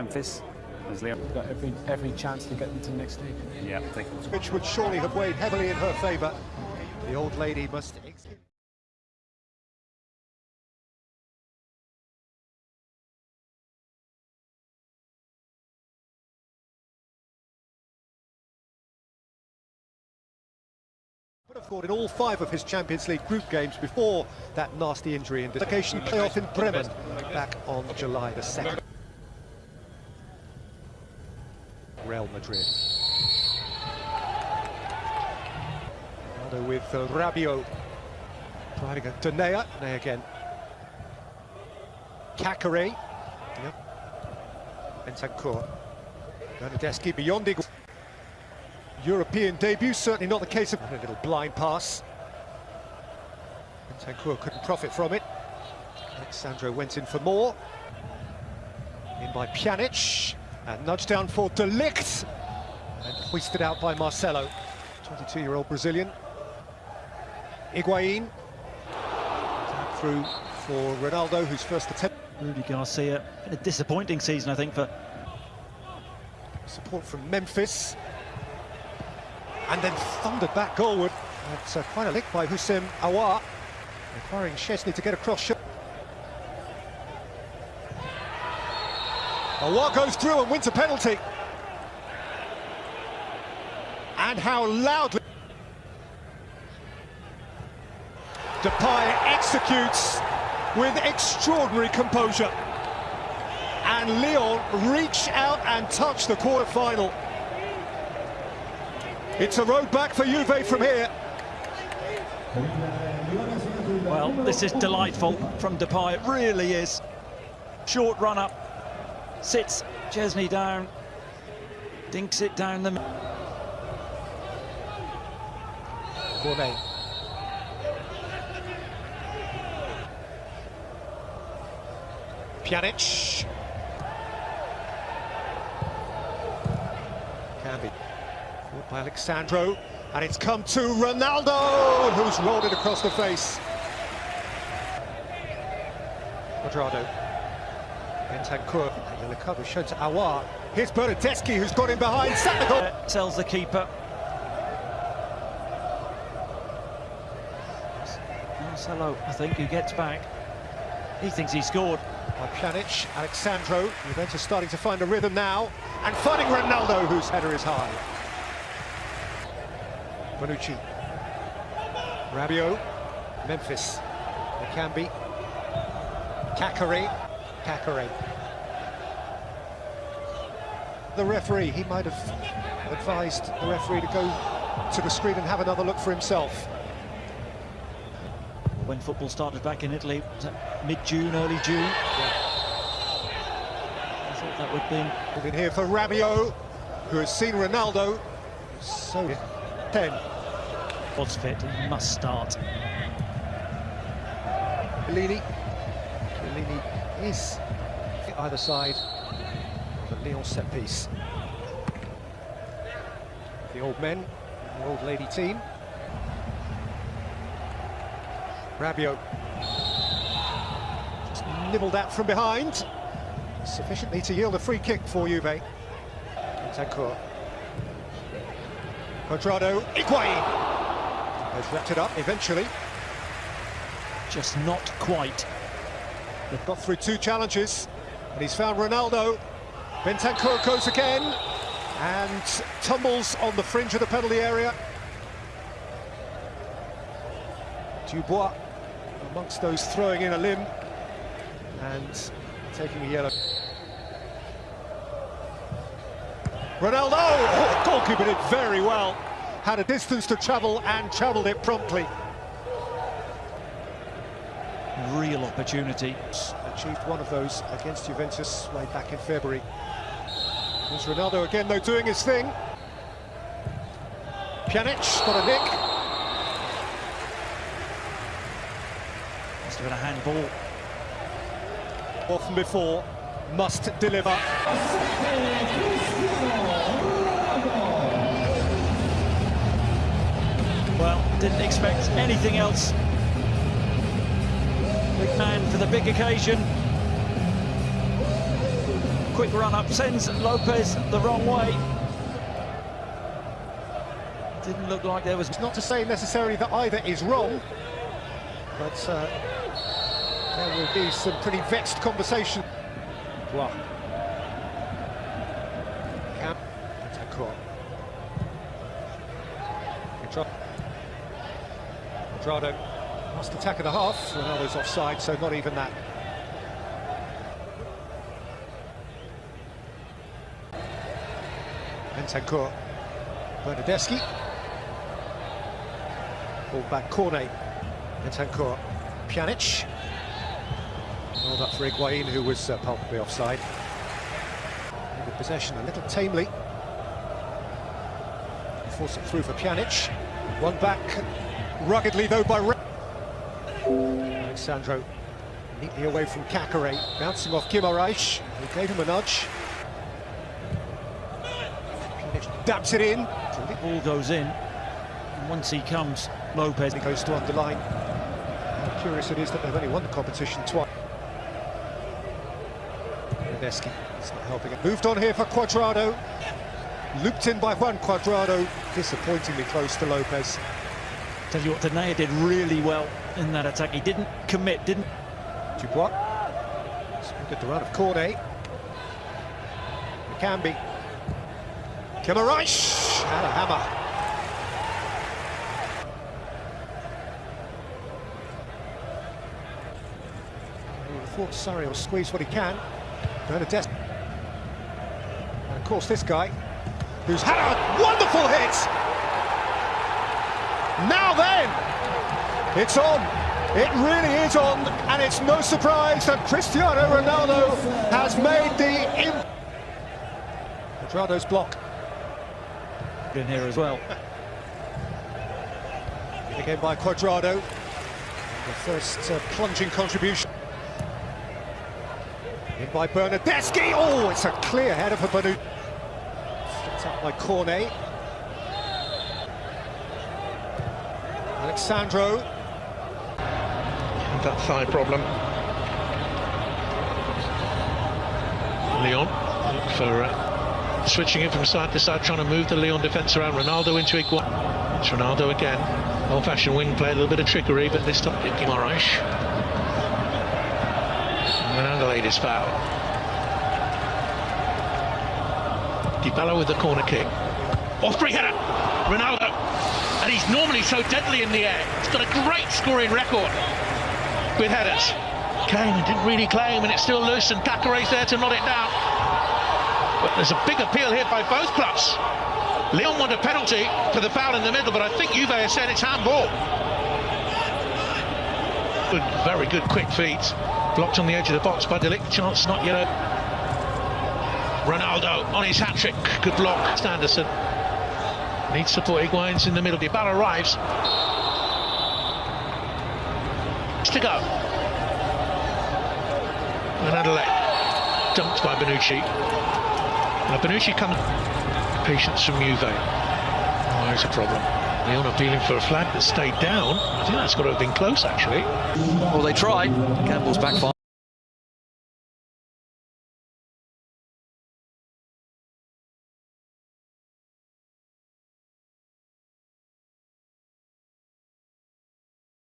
Memphis. As Leo. Got every every chance to get into the next stage. Yeah, take it. Which would surely have weighed heavily in her favour. The old lady must. Would have scored in all five of his Champions League group games before that nasty injury in dislocation playoff in Bremen back on July the 2nd. Real Madrid. Ronaldo with uh, Rabiot. Driving a Danea. Danea again. Caqueret. Yep. Bentancur. Bernardeschi beyond equal. European debut, certainly not the case of a little blind pass. Bentancur couldn't profit from it. Alex Sandro went in for more. In by Pjanic. And nudged down for De Ligt. And hoisted out by Marcelo. 22-year-old Brazilian. Higuain. Through for Ronaldo, whose first attempt. Rudi Garcia, a disappointing season, I think, for... Support from Memphis. And then thundered back goalward. That's uh, quite a lick by Houssem Aouar. Requiring Szczesny to get across. Aouar goes through and wins a penalty. And how loudly... Depay executes with extraordinary composure. And Lyon reach out and touch the quarter-final. It's a road back for Juve from here. Well, this is delightful from Depay, it really is. Short run up, sits Szczesny down, dinks it down the... Gourmet. Pjanic. Can be. Fought by Alex Sandro. And it's come to Ronaldo, who's rolled it across the face. Cuadrado. Bentancur. And the to Aouar. Here's Bernardeschi, who's got in behind. The. Uh, tells the keeper. Marcelo, I think, who gets back. He thinks he scored. By Pjanic, Alex Sandro. Juventus starting to find a rhythm now. And finding Ronaldo, whose header is high. Bonucci. Rabiot. Memphis. Nakambi. Caqueret. Caqueret. The referee, he might have advised the referee to go to the screen and have another look for himself. When football started back in Italy, mid-June, early June. Yeah. I thought that would have been... In here for Rabiot, who has seen Ronaldo. So, 10. What's fit, he must start. Bellini. Bellini is either side of the Lyon set piece. The old men, the old lady team. Rabiot. Just nibbled out from behind. Sufficiently to yield a free kick for Juve. Bentancur. Cuadrado. Higuain. Has wrapped it up eventually. Just not quite. They've got through two challenges, and he's found Ronaldo. Bentancur goes again, and tumbles on the fringe of the penalty area. Dubois amongst those throwing in a limb and taking a yellow. Ronaldo! Oh, goalkeeper did very well had a distance to travel and travelled it promptly. Real opportunity. Achieved one of those against Juventus way back in February. There's Ronaldo again, though, doing his thing. Pjanic got a nick. Must have been a handball. Often before, must deliver. Well, didn't expect anything else. Man for the big occasion. quick run up, sends Lopes the wrong way. Didn't look like there was... It's not to say necessarily that either is wrong, but uh, there will be some pretty vexed conversation. Wow. Bentancur. Cuadrado. Last attack of the half. Ronaldo's offside, so not even that. Bentancur. Bernardeschi. Ball back Cornet. Bentancur. Pjanic. Held up for Higuain, who was uh, palpably offside. In possession a little tamely. Force it through for Pjanic. One back, ruggedly though by Alex Sandro neatly away from Caqueret, bouncing off Guimaraes, who gave him a nudge. Pjanic dabs it in. The ball goes in. And once he comes, Lopes... He goes to underline. How curious it is that they've only won the competition twice. Bernardeschi, it's not helping it. Moved on here for Cuadrado. Looped in by Juan Cuadrado, disappointingly close to Lopes. Tell you what, Denayer did really well in that attack. He didn't commit, didn't... Dubois. Good the run of Cornet. Cambi. Guimaraes. And a hammer. Thought Surrey will squeeze what he can. Bernadette. And of course this guy, who's had a wonderful hit! Now then, it's on. It really is on, and it's no surprise that Cristiano Ronaldo has made the... Imp Cuadrado's block. In here as well. Again by Quadrado. The first uh, plunging contribution. In by Bernardeschi. Oh, it's a clear header for Banu. Flicked up by Cornet. Alex Sandro. That thigh problem. Lyon for uh, switching it from side to side, trying to move the Lyon defence around. Ronaldo into equal. It's Ronaldo again. Old-fashioned wing play, a little bit of trickery, but this time it's Guimaraes. Ronaldo laid his foul. Dybala with the corner kick. Off free header. Ronaldo. And he's normally so deadly in the air. He's got a great scoring record with headers. Kane didn't really claim, and it's still loose, and Caqueret's there to knot it down. But there's a big appeal here by both clubs. Lyon want a penalty for the foul in the middle, but I think Juve has said it's handball. Good, very good quick feet. Blocked on the edge of the box by De Ligt. Chance not yet. Ronaldo on his hat-trick. Good block. Standerson. Needs support. Higuain's in the middle. The Dybala arrives. To go. And Adelaide. Dumped by Bonucci. Now Bonucci comes. Patience from Juve. Oh, there's a problem. Lyon appealing for a flag that stayed down. I think that's got to have been close, actually. Well, they tried. Campbell's backfire.